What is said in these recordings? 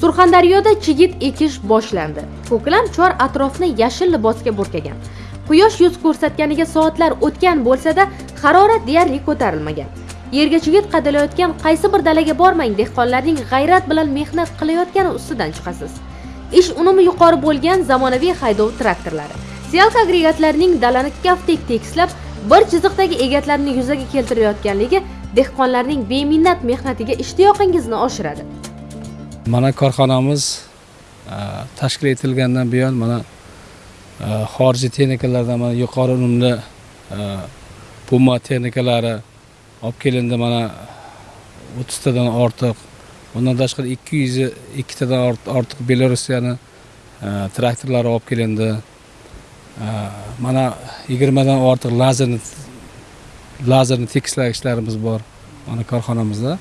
surxondaryoda chigit ekish boshlandi. Ko'klam chor atrofni yashil libosga burkagan. Quyosh yuz ko'rsatganiga soatlar o'tgan bo'lsa-da harorat deyarli ko'tarilmagan. Yerga chigit qadalayotgan qaysi bir dalaga bormang dehqonlarning g'ayrat bilan mehnat qilayotgani ustidan chiqasiz. Ish unumi yuqori bo'lgan zamonaviy haydov traktorlari. Siyalka agregatlarining dalani kaftdek tekislab bir chiziqdagi egatlarni yuzaga keltirayotganligi dehqonlarning beminnat mehnatiga ishtiyoqingizni oshiradi. Mana korxonamiz e, tashkil etilgandan buyon mana e, xorijiy texnikalardan mana yuqori unumli e, puma texnikalari olib kelindi mana o'ttiztadan ortiq undan tashqari ikki yuz ikkitadan ortiq belarusiyani traktorlari olib kelindi. Mana yigirmadan ortiq lazerni lazerni tekislagichlarimiz bor mana korxonamizda.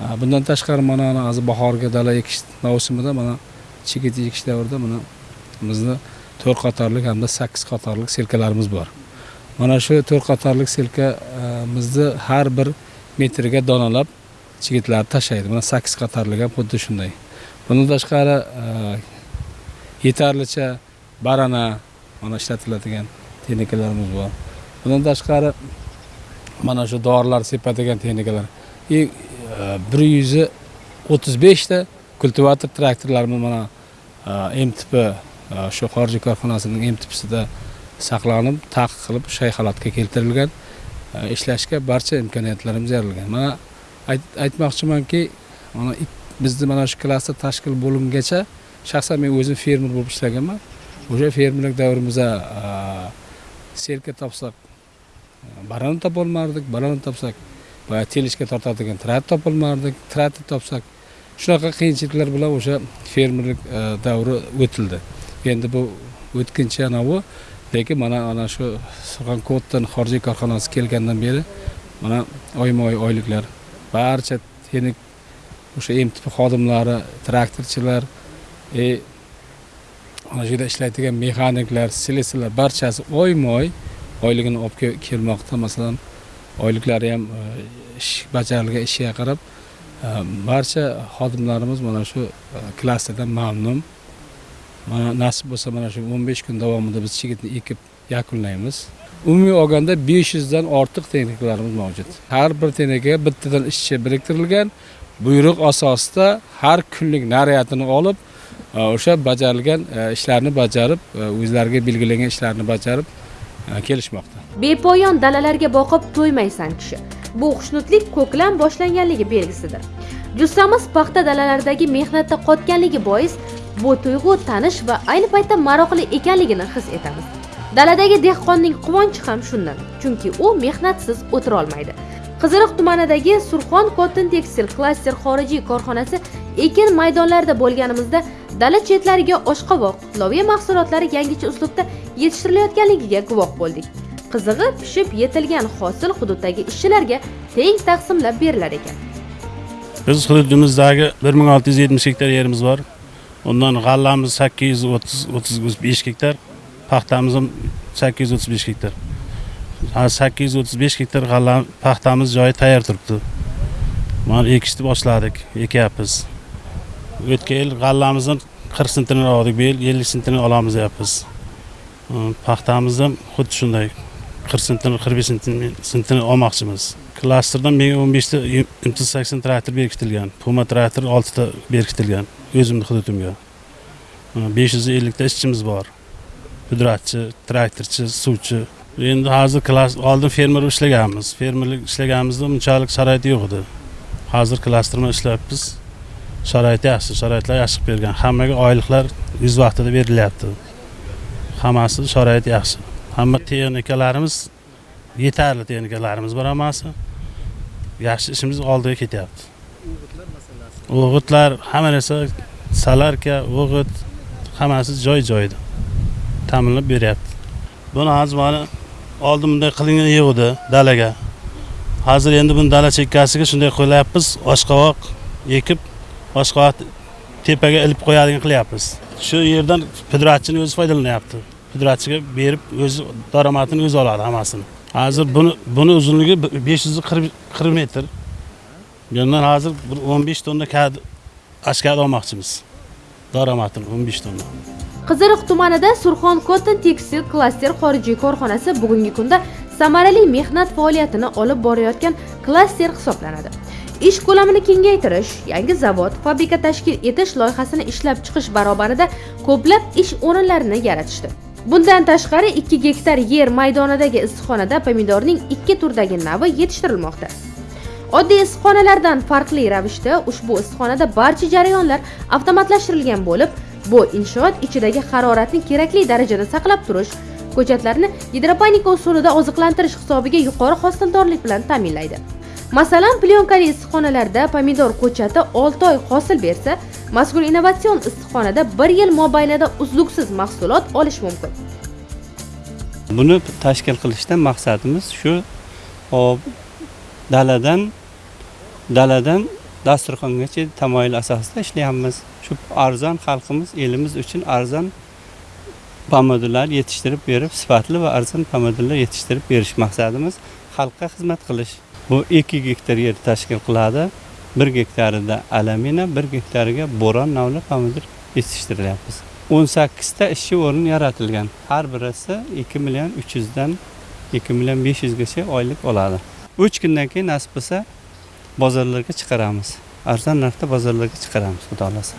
Bundan tashqari mana hozir bahorgi dala ekish mavsumida mana chigit ekish davrida mana bizni to'rt qatorlik hamda sakkiz qatorlik selkalarimiz bor. Mana shu to'rt qatorlik selkamizni e, har bir metriga donalab chigitlarni tashlaydi. Mana sakkiz qatorlik ham xuddi shunday. Bundan tashqari e, yetarlicha barana mana ishlatiladigan texnikalarimiz bor. Bundan tashqari mana shu dorilar sepadigan texnikalar. И bir yuz o'ttiz beshta kultivator traktorlarimiz mana e, mtp e, shu xorijiy korxonasining mtpsida saqlanib taqiq qilib shay holatga keltirilgan e, ishlashga barcha imkoniyatlarimiz yaratilgan mana aytmoqchimanki mana bizni mana shu klaster tashkil bo'lingacha shaxsan men o'zim fermer bo'lib ishlaganman. O'sha fermerlik davrimizda selka topsak barani topolmardik barani topsak boya telishga tortadigan traktor topolmardik traktor topsak shunaqa qiyinchiliklar bilan o'sha fermerlik e, davri o'tildi. Endi bu o'tkinchi anavi lekin mana ana shu surxonko'tdan xorijiy korxonasi kelgandan beri mana oyma oy oyliklar barcha texnik o'sha mtp xodimlari traktorchilar и ana shu yerda ishlaydigan mexaniklar slesarlar barchasi oyma oy oyligini olib kelmoqda. Masalan oyliklari ham e, ish bajarilgan ishiga qarab e, barcha xodimlarimiz mana shu e, klasterdan mamnun. Mana nasib bo'lsa mana shu o'n besh kun davomida biz chigitni ekib yakunlaymiz. Umumiy olganda besh yuzdan ortiq texnikalarimiz mavjud. Har bir texnikaga bittadan ishchi biriktirilgan. Buyruq asosida har kunlik naryadini olib o'sha bajarilgan ishlarni bajarib o'zlariga belgilangan ishlarni bajarib kelishmoqda. Bepoyon dalalarga boqib to'ymaysan kishi. Bu xushnudlik ko'klam boshlanganligi belgisidir. Jussamiz paxta dalalaridagi mehnatda qotganligi bois bu tuyg'u tanish va ayni paytda maroqli ekanligini his etamiz. Daladagi dehqonning quvonchi ham shundan chunki u mehnatsiz o'tirolmaydi qiziriq tumanidagi surxon kotin tekstil klaster xorijiy korxonasi ekin maydonlarida bo'lganimizda dala chetlariga oshqovoq loviya mahsulotlari yangicha uslubda yetishtirilayotganligiga guvoh bo'ldik. Qizig'i pishib yetilgan hosil hududdagi ishchilarga teng taqsimlab berilar ekan. Biz hududimizdagi bir ming olti yuz yetmish gektar yerimiz bor. Undan g'allamiz sakkiz yuz o'ttiz o'ttiz besh gektar paxtamiz ham sakkiz yuz o'ttiz besh gektar sakkiz yuz o'ttiz besh gektar g'alla paxtamiz joyi tayyor turibdi. Mana ekishni boshladik ekyapmiz. O'tgan yil g'allamizni qirq sentini oldik bu yil ellik sentini olamiz deyapmiz. Hm, paxtamiz ham xuddi shunday qirq sentini qirq besh sentini olmoqchimiz. Klasterdan menga o'n beshta mtz sakson traktor berkitilgan puma traktor oltita berkitilgan o'zimni hududimga hm, besh yuz ellikta ishchimiz bor. Pudratchi traktorchi suvchi. Endi hozir oldin fermer ishlaganmiz. Fermerlik ishlaganimizda unchalik sharoit yo'q edi. Hozir klasterda ishlayapmiz. Sharoit yaxshi sharoitlar yaxshi qilib bergan. Hammaga oyliklar o'z vaqtida berilyapti. Hammasi sharoit yaxshi. Hamma texnikalarimiz yetarli texnikalarimiz bor hammasi. Yaxshi ishimiz oldiga ketyapti. O'g'itlar hamma narsa salarka o'g'it hammasi joy joyida ta'minlab beryapti. Buni hozir mana oldin bunday qilingan yo'q edi dalaga. Hozir endi buni dala chekkasiga shunday qo'yapmiz oshqovoq ekib oshqovoq tepaga ilib qo'yadigan qilyapmiz. Shu yerdan pudratchini o'zi foydalanyapti. Pudratchiga berib o'zi daromadini o'zi oladi hammasini. Hozir buni buni uzunligi besh yuz qirq metr. Bundan hozir bir o'n besh tonna ashkada olmoqchimiz. Daromadini o'n besh tonna. Qiziriq tumanida surxon cotton tekstil klaster xorijiy korxonasi bugungi kunda samarali mehnat faoliyatini olib borayotgan klaster hisoblanadi. Ish ko'lamini kengaytirish yangi zavod fabrika tashkil etish loyihasini ishlab chiqish barobarida ko'plab ish o'rinlarini yaratishdi. Bundan tashqari 2 gektar yer maydonidagi issiqxonada pomidorning ikki turdagi navi yetishtirilmoqda. Oddiy issiqxonalardan farqli ravishda ushbu issiqxonada barcha jarayonlar avtomatlashtirilgan bo'lib bu inshoot ichidagi haroratni kerakli darajada saqlab turish ko'chatlarni gidroponika usulida oziqlantirish hisobiga yuqori hosildorlik bilan ta'minlaydi. Masalan plyonkali issiqxonalarda pomidor ko'chati 6 oy hosil bersa mazkur innovatsion issiqxonada 1 yil mobaynida uzluksiz mahsulot olish mumkin. Buni tashkil qilishdan maqsadimiz shu hop daladan daladan dasturxongacha tamoyil asosida ishlayapmiz. Shu arzon xalqimiz elimiz uchun arzon pomidorlar yetishtirib berib sifatli va arzon pomidorlar yetishtirib berish maqsadimiz xalqqa xizmat qilish. Bu 2 gektar yer tashkil qiladi. 1 gektarida alamina 1 gektariga bo'ron navli pomidor yetishtirilyapmiz 18 ta ishchi o'rin yaratilgan. Har birisi 2 million 300 dan 2 million 500 gacha oylik oladi. 3 kundan keyin nasib bo'lsa bozorlarga chiqaramiz. Arzon narxda bozorlarga chiqaramiz xudo xohlasa.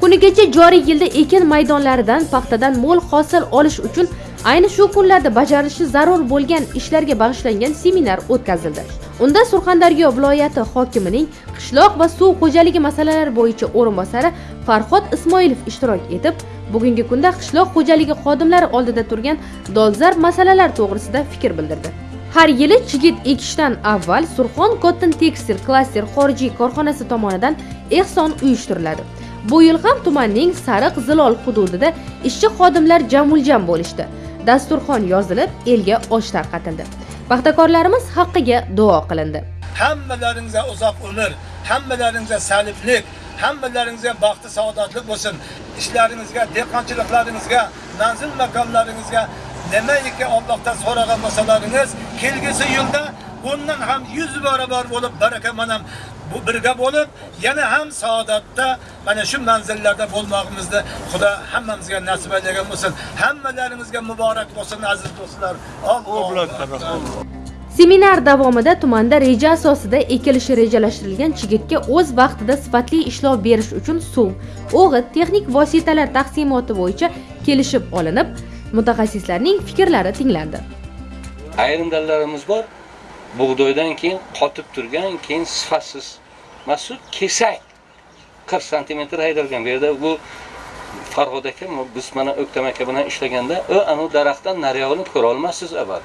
Kunigacha joriy yilda ekin maydonlaridan paxtadan mo'l hosil olish uchun ayni shu kunlarda bajarilishi zarur bo'lgan ishlarga bag'ishlangan seminar o'tkazildi. Unda surxondaryo viloyati hokimining qishloq va suv xo'jaligi masalalari bo'yicha o'rinbosari farhod ismoilov ishtirok etib bugungi kunda qishloq xo'jaligi xodimlari oldida turgan dolzarb masalalar to'g'risida fikr bildirdi. Har yili chigit ekishdan avval surxon cotton tekstil klaster xorijiy korxonasi tomonidan ehson uyushtiriladi. Bu yil ham tumanning sariq zilol hududida ishchi xodimlar jamuljam bo'lishdi. Dasturxon yozilib elga osh tarqatildi. Paxtakorlarimiz haqqiga duo qilindi. Hammalaringizga uzoq umr hammalaringizga saliblik hammalaringizga baxti saodatlik bo'lsin. Ishlaringizga dehqonchiliklaringizga manzil makonlaringizga nimaiki Allohdan so'ragan bo'lsalaringiz kelgusi yilda bundan ham 100 barobar bo'lib baraka manam bu birga bo'lib yana ham saodatda mana shu manzillarda bo'lmoqimizni Xudo hammamizga nasib aylagan bo'lsin. Hammalaringizga muborak bo'lsin aziz do'stlar. Alloh Seminar davomida tumanda reja asosida ekilishi rejalashtirilgan chigitga o'z vaqtida sifatli ishlov berish uchun suv, o'g'it, texnik vositalar taqsimoti bo'yicha kelishib olinib, mutaxassislarning fikrlari tinglandi. ayrim dallarimiz bor bug'doydan keyin qotib turgan keyin sifatsiz masud kesak 40 santimetr haydalgan. Bu yerda bu farhod aka biz mana o'ktam aka bilan ishlaganda u anavi daraxtdan naryog'ini ko'ra olmassiz abad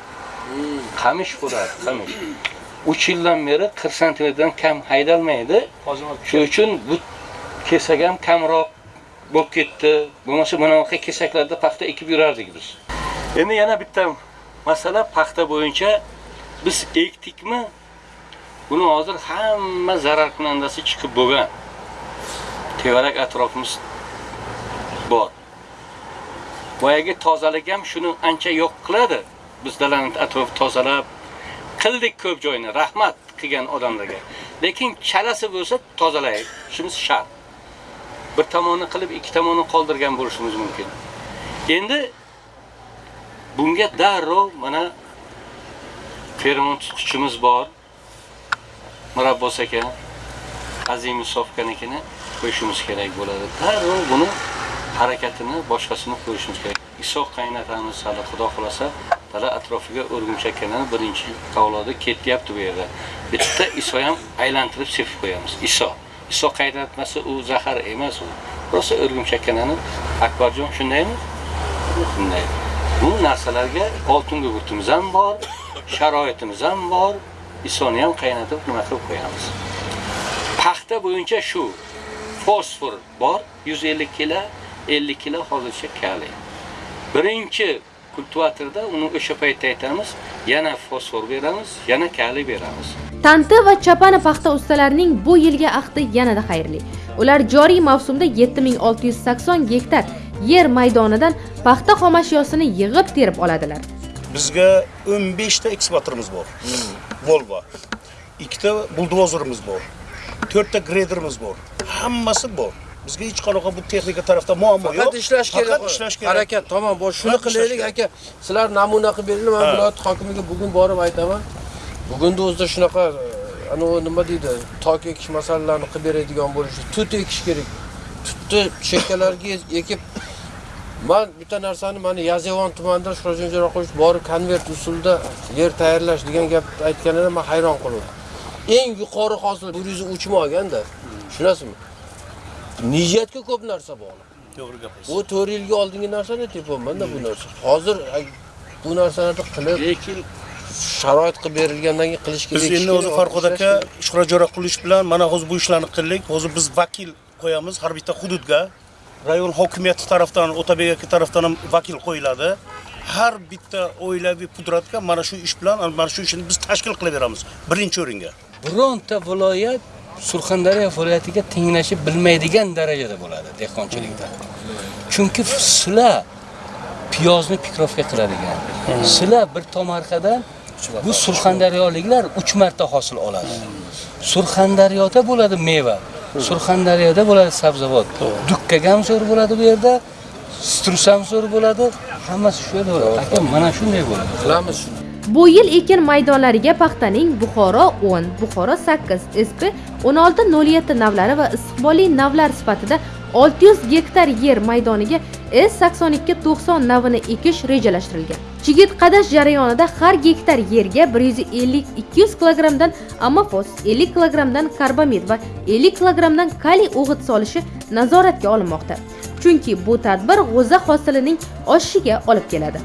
qamish bo'ladi qamish. Uch yildan beri 40 santimetrdan kam haydalmaydi. Shuning uchun bu kesak ham kamroq bo'lib ketdi. Bo'lmasa bunaqa kesaklarda paxta ekib yurardik biz. Endi yana bitta masala paxta bo'yicha biz ekdikmi buni hozir hamma zararkunandasi chiqib bo'lgan. Tevarak atrofimiz bor. Boyagi tozalik ham shuni ancha yo'q qiladi. Biz dalani atrof tozalab qildik ko'p joyni rahmat qilgan odamlarga. Lekin chalasi bo'lsa tozalaylik. Shunisi shart. Bir tomonni qilib ikki tomonni qoldirgan bo'lishimiz mumkin. Endi bunga darrov mana fermon tutqichimiz bor. Murabbos aka azimov sofkanikini qo'yishimiz kerak bo'ladi. Darrov buni harakatini boshqasini qo'yishimiz kerak. Iso qaynatamiz hali xudo xohlasa dala atrofiga o'rgimchaklarni birinchi avlodi ketyapti bu yerda. Bitta iso ham aylantirib sepib qo'yamiz. Iso iso qaynatmasa u zahar emas u. Rosa o'rgimchakkanani akbarjon shundaymi? Shunday bu narsalarga oltin gugurtimiz ham bor sharoitimiz ham bor. Isoni ham qaynatib nima qilib qo'yamiz? Paxta bo'yicha shu fosfor bor 150 kilo 50 kilo hozircha kaliy birinchi kultivatorda uni o'sha paytda aytamiz yana fosfor beramiz yana kaliy beramiz. Tanti va Chapani paxta ustalarining bu yilgi ahdi yanada xayrli. Ular joriy mavsumda 7680 gektar yer maydonidan paxta xomashyosini yig'ib terib oladilar. bizga 15 ta eksporterimiz bor. Volvo. Ikkita buldozerimiz bor. To'rtta grederimiz bor. Hammasi bor. Bizga hech qanaqa bu texnika tarafda muammo yo'q. faqat ishlash kerak faqat ishlash kerak. Harakat tamom bor. Shuni qilaylik aka. Sizlar namuna qilib beringlar man Ha. viloyat hokimiga bugun borib aytaman. Bugunni o'zida shunaqa e, anavi nima deydi tok ekish masalalarini qilib beradigan bo'lishi tut ekish kerak. Tutni chekkalarga ekib man bitta narsani mana yazevon tumanida sho'rjon jo'raqovich borib konvert usulida yer tayyorlash degan gap aytganida man hayron qoldim eng yuqori hosil bir yuz uch olganda tushunasizmi? Niyatga ko'p narsa bog'liq. To'g'ri gapirsiz bu to'rt yilga oldingi narsani tepyapmanda bu narsa. Hozir bu narsalarni qilib lekin sharoit qilib berilgandan keyin qilish kerak biz endi o'zi farhod aka shuhrat jo'raqulovich bilan mana hozir bu ishlarni qildik. Hozir biz vakil qo'yamiz har bitta hududga rayon hokimiyati tarafdan otabek aka tarafdan ham vakil qo'yiladi. Har bitta oilaviy pudratga mana shu ish bilan mana shu ishni biz tashkil qilib beramiz birinchi o'ringa. Bironta viloyat surxondaryo viloyatiga tenglashib bilmaydigan darajada bo'ladi dehqonchilikda. Chunki sizlar piyozni pikrovka qiladigan sizlar bir tomorqadan bu surxondaryoliklar uch marta hosil oladi. Surxondaryoda bo'ladi meva surxondaryoda bo'ladi sabzavot. Dukkak ham zo'r bo'ladi bu yerda strus ham zo'r bo'ladi. Hammasi shu yerda bo'ladi. Aka mana shunday bo'ladi. Qilamiz shuni. Bu yil ekin maydonlariga paxtaning Buxoro 10, Buxoro 8, SP 1607 navlari va istiqbolli navlar sifatida 600 gektar yer maydoniga S8290 navini ekish rejalashtirilgan. Chigit qadash jarayonida har gektar yerga 150-200 kilogrammdan amofos, 50 kilogrammdan karbamid va 50 kilogrammdan kaliy o'g'it solishi nazoratga olinmoqda. Chunki bu tadbir g'o'za hosilining oshishiga olib keladi.